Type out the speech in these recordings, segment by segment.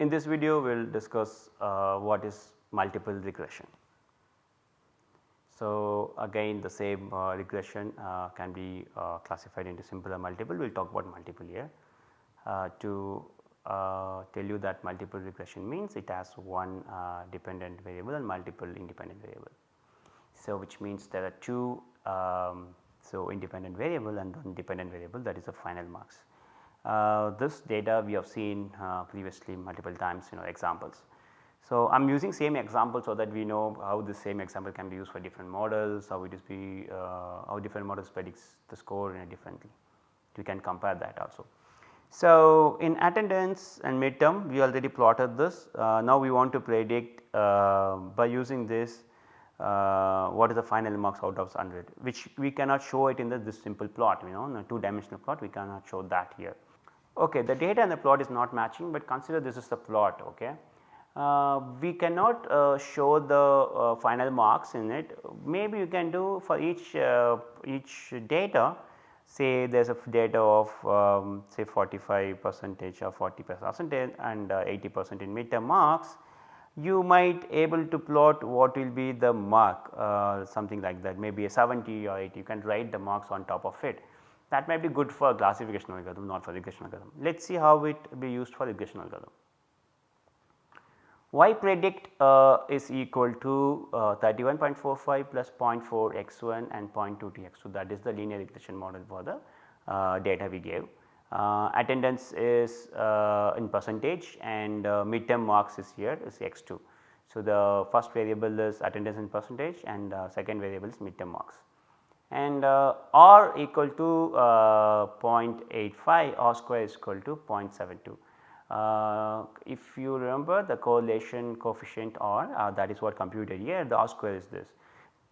in this video we will discuss uh, what is multiple regression. So, again the same uh, regression uh, can be uh, classified into simple or multiple, we will talk about multiple here. Uh, to uh, tell you that multiple regression means it has one dependent variable and multiple independent variable. So, which means there are two um, so independent variable and one dependent variable that is the final marks. This data we have seen previously multiple times you know examples. So, I am using same example so that we know how the same example can be used for different models, how it is be uh, how different models predicts the score differently. We can compare that also. So, in attendance and midterm we already plotted this. Uh, now we want to predict uh, by using this uh, what is the final marks out of 100 which we cannot show it in the, this simple plot you know in a 2 dimensional plot we cannot show that here. Okay, the data and the plot is not matching but consider this is the plot okay. Uh, we cannot uh, show the uh, final marks in it. Maybe you can do for each each data. Say there is a data of um, say 45 percentage or 40 percentage and 80 percent in midterm marks. You might able to plot what will be the mark uh, something like that. Maybe a 70 or 80 you can write the marks on top of it. That might be good for classification algorithm not for regression algorithm. Let us see how it be used for regression algorithm y predict uh, is equal to uh, 31.45 plus 0.4 x 1 and 0.2 x 2 that is the linear regression model for the uh, data we gave. Uh, attendance is uh, in percentage and midterm marks is here is x 2. So, the first variable is attendance in percentage and second variable is midterm marks and r equal to 0.85 r square is equal to 0.72. Uh, if you remember the correlation coefficient R uh, that is what computed here the R square is this,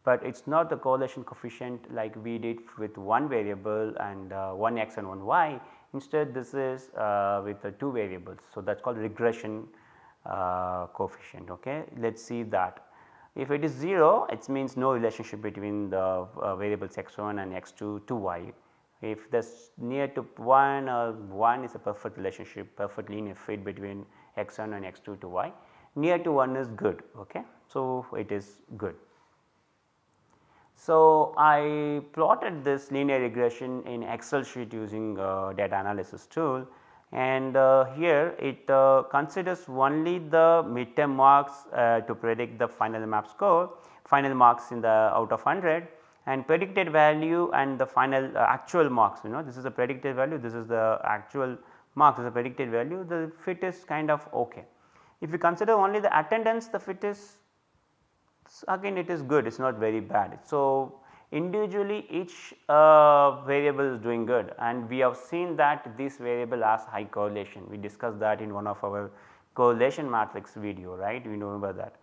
but it is not the correlation coefficient like we did with one variable and uh, one x and one y instead this is uh, with the two variables. So, that is called regression uh, coefficient ok. Let us see that if it is 0 it means no relationship between the uh, variables x1 and x2 to y if this near to 1 or 1 is a perfect relationship perfect linear fit between x1 and x2 to y near to 1 is good ok. So, it is good. So, I plotted this linear regression in excel sheet using uh, data analysis tool and uh, here it uh, considers only the midterm marks uh, to predict the final map score final marks in the out of 100 and predicted value and the final uh, actual marks you know this is a predicted value this is the actual marks is a predicted value the fit is kind of ok. If you consider only the attendance the fit is again it is good it is not very bad. So, individually each uh, variable is doing good and we have seen that this variable has high correlation we discussed that in one of our correlation matrix video right we remember that.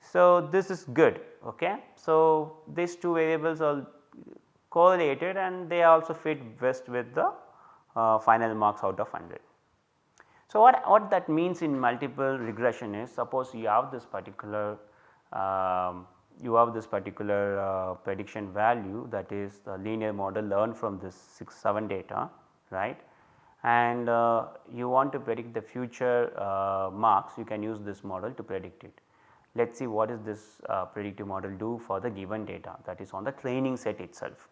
So, this is good ok. So, these two variables are correlated and they also fit best with the uh, final marks out of 100. So, what, what that means in multiple regression is suppose you have this particular um, you have this particular uh, prediction value that is the linear model learned from this 6 7 data right and uh, you want to predict the future uh, marks you can use this model to predict it. Let us see what is this uh, predictive model do for the given data that is on the training set itself.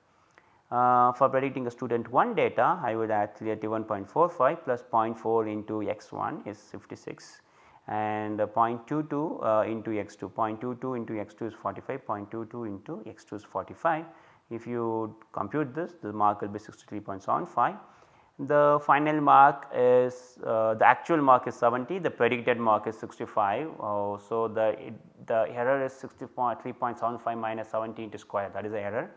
Uh, for predicting a student 1 data I would add 31.45 plus 0.4 into x 1 is 56 and 0.22 uh, into x 2 0.22 into x 2 is 45 0.22 into x 2 is 45. If you compute this the mark will be 63.75 the final mark is uh, the actual mark is 70 the predicted mark is 65. Uh, so, the it, the error is 63.75 minus 70 into square that is the error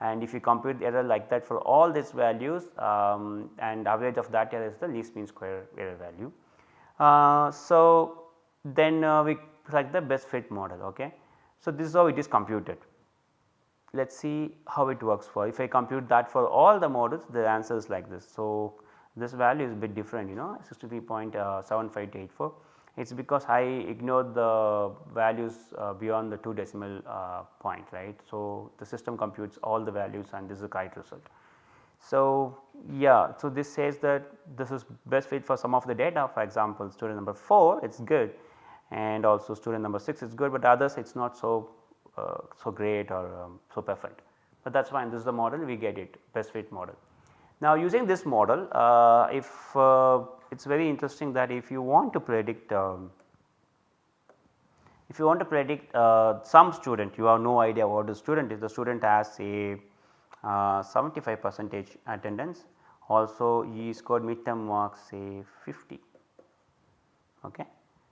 and if you compute the error like that for all these values um, and average of that error is the least mean square error value. Uh, so, then uh, we select the best fit model ok. So, this is how it is computed let us see how it works for if I compute that for all the models the answer is like this. So, this value is a bit different you know 63.7584 it is because I ignored the values uh, beyond the 2 decimal uh, point right. So, the system computes all the values and this is the correct result. So, yeah, so this says that this is best fit for some of the data. For example, student number 4 it is good. And also student number 6 is good, but others it is not so uh, so great or um, so perfect, but that is fine. This is the model. We get it. Best fit model. Now using this model uh, if uh, it is very interesting that if you want to predict um, if you want to predict uh, some student you have no idea what the student is. The student has a 75 percentage attendance. Also he scored midterm marks say 50 okay?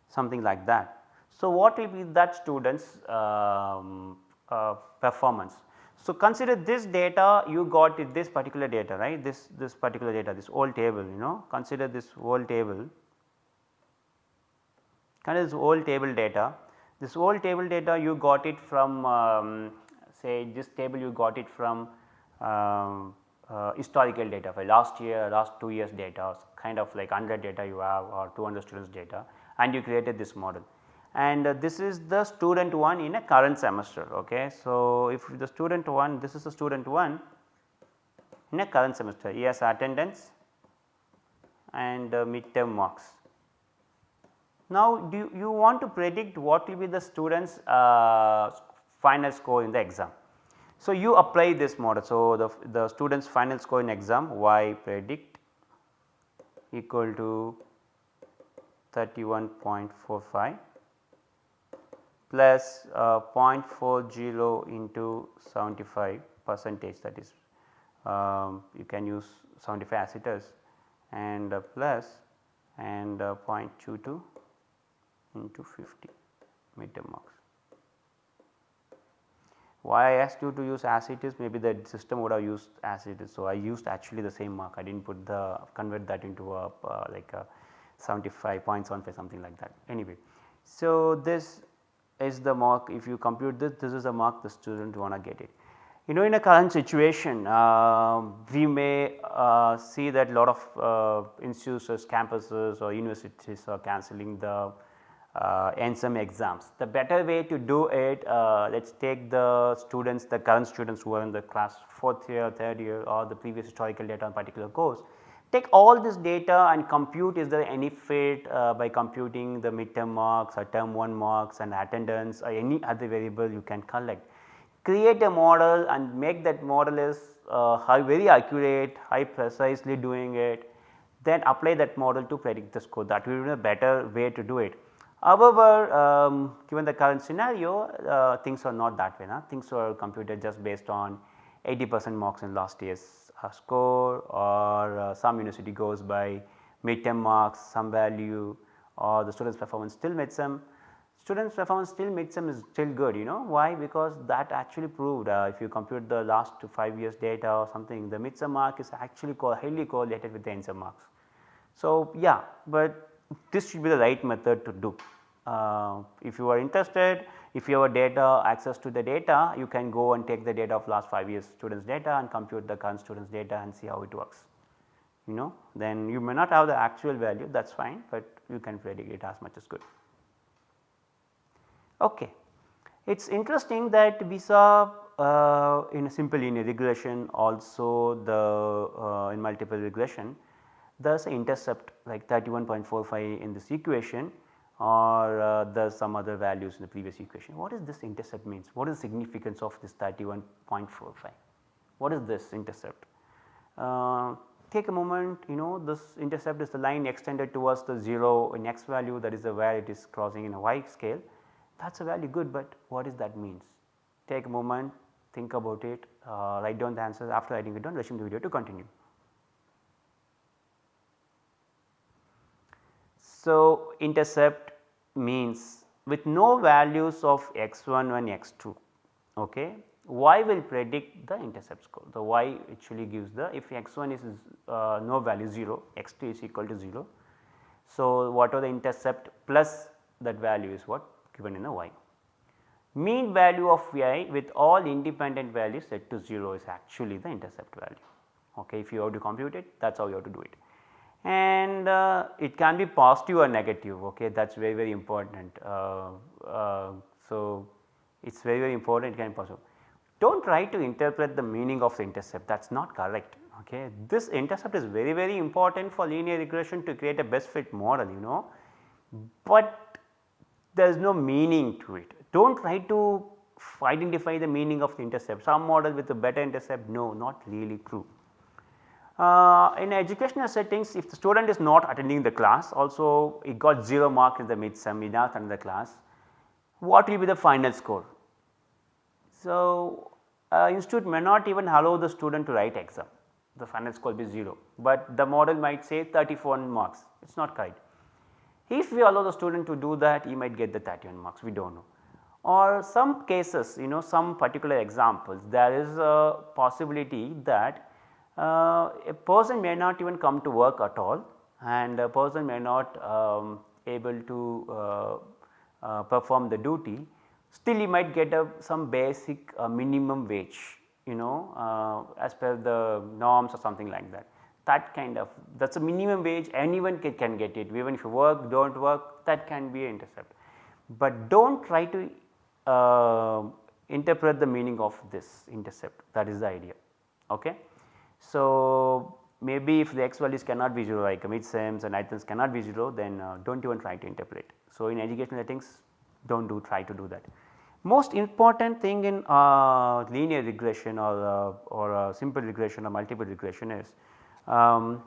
Something like that. So, what will be that student's um, uh, performance? So, consider this data you got this particular data right? This this particular data this whole table you know? Consider this whole table. Consider this whole table data. This whole table data you got it from um, say this table you got it from um, uh, historical data for last year last 2 years data kind of like 100 data you have or 200 students data and you created this model and uh, this is the student 1 in a current semester. Okay. So, if the student 1 this is the student 1 in a current semester he has attendance and uh, midterm marks. Now, do you, you, want to predict what will be the students uh, final score in the exam. So, you apply this model. So, the, the students final score in exam y predict equal to 31.45 plus uh, 0.40 into 75 percentage that is um, you can use 75 as it is and uh, plus and uh, 0.22 into 50 meter marks. Why I asked you to use as it is maybe the system would have used as it is. So, I used actually the same mark I did not put the convert that into a uh, like a 75.75 something like that anyway. So, this is the mark if you compute this this is the mark the student want to get it. You know in a current situation uh, we may uh, see that lot of uh, institutes campuses or universities are cancelling the uh, some exams. The better way to do it uh, let us take the students the current students who are in the class 4th year, 3rd year or the previous historical data on particular course Take all this data and compute is there any fit uh, by computing the midterm marks or term 1 marks and attendance or any other variable you can collect. Create a model and make that model is uh, very accurate, high precisely doing it, then apply that model to predict the score that will be a better way to do it. However, um, given the current scenario uh, things are not that way, nah? things are computed just based on 80 percent marks in last year's a score or uh, some university goes by midterm marks some value or the students performance still midsem. Students performance still midsem is still good you know why because that actually proved uh, if you compute the last 5 years data or something the midsem mark is actually co highly correlated with the endsem marks. So, yeah, but this should be the right method to do. Uh, if you are interested if you have data access to the data you can go and take the data of last 5 years students data and compute the current students data and see how it works. You know then you may not have the actual value that is fine, but you can predict it as much as good. Okay. It is interesting that we saw uh, in a simple linear regression also the uh, in multiple regression an intercept like 31.45 in this equation or uh, there some other values in the previous equation. What is this intercept means? What is the significance of this 31.45? What is this intercept? Uh, take a moment you know this intercept is the line extended towards the 0 in x value that is the where it is crossing in a y scale that is a value good, but what is that means? Take a moment think about it uh, write down the answers after writing it down resume the video to continue. So, intercept means with no values of x1 and x2 okay, y will predict the intercept score. The y actually gives the if x1 is uh, no value 0 x2 is equal to 0. So, what are the intercept plus that value is what given in the y. Mean value of y with all independent values set to 0 is actually the intercept value. Okay, if you have to compute it that is how you have to do it and uh, it can be positive or negative okay that is very very important. Uh, uh, so, it is very very important it can be positive. Do not try to interpret the meaning of the intercept that is not correct Okay. This intercept is very very important for linear regression to create a best fit model you know, but there is no meaning to it. Do not try to identify the meaning of the intercept some model with a better intercept no not really true. Uh, in educational settings if the student is not attending the class also he got 0 mark in the he not attend the class what will be the final score. So, uh, institute may not even allow the student to write exam. The final score will be 0, but the model might say 34 marks. It is not correct. If we allow the student to do that he might get the 31 marks. We do not know. Or some cases you know some particular examples there is a possibility that a person may not even come to work at all and a person may not um, able to uh, uh, perform the duty still he might get a some basic uh, minimum wage you know uh, as per the norms or something like that that kind of that is a minimum wage anyone can, can get it even if you work do not work that can be an intercept. But do not try to uh, interpret the meaning of this intercept that is the idea. Okay. So, maybe if the x values cannot be 0 like midsems and items cannot be 0 then uh, do not even try to interpolate. So, in educational settings do not do try to do that. Most important thing in uh, linear regression or, uh, or simple regression or multiple regression is um,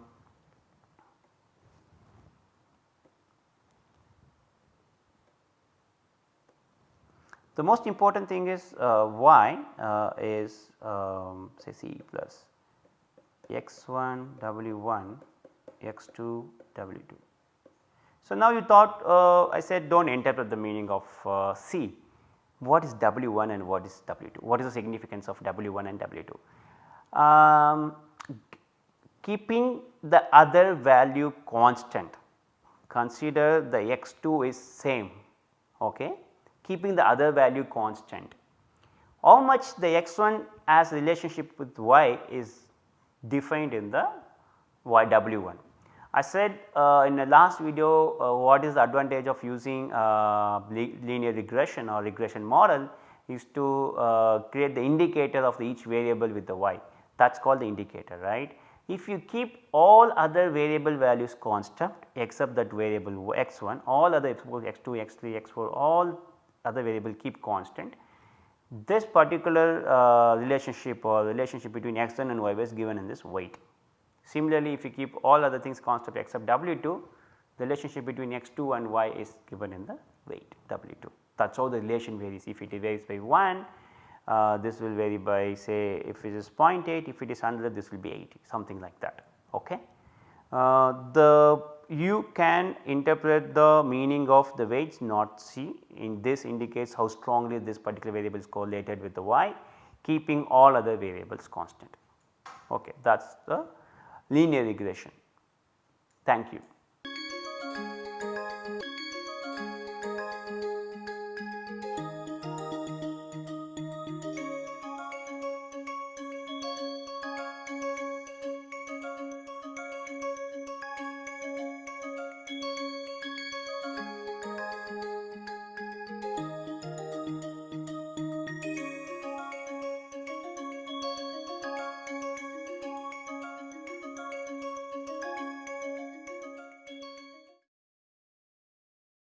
the most important thing is uh, y uh, is um, say c plus x1 w1 x2 w2. So, now you thought uh, I said do not interpret the meaning of uh, C. What is W1 and what is W2? What is the significance of W1 and W2? Um, keeping the other value constant consider the x2 is same okay keeping the other value constant how much the x1 has relationship with y is defined in the YW1. I said uh, in the last video uh, what is the advantage of using uh, linear regression or regression model is to uh, create the indicator of the each variable with the y that is called the indicator right. If you keep all other variable values constant except that variable x1 all other x2, x3, x4 all other variable keep constant this particular uh, relationship or relationship between x1 and y is given in this weight. Similarly, if you keep all other things constant except W2, the relationship between x2 and y is given in the weight W2. That is how the relation varies. If it varies by 1, uh, this will vary by say if it is 0.8, if it is 100 this will be 80 something like that. Okay. Uh, the you can interpret the meaning of the weights not C in this indicates how strongly this particular variable is correlated with the y keeping all other variables constant. Okay, that is the linear regression. Thank you.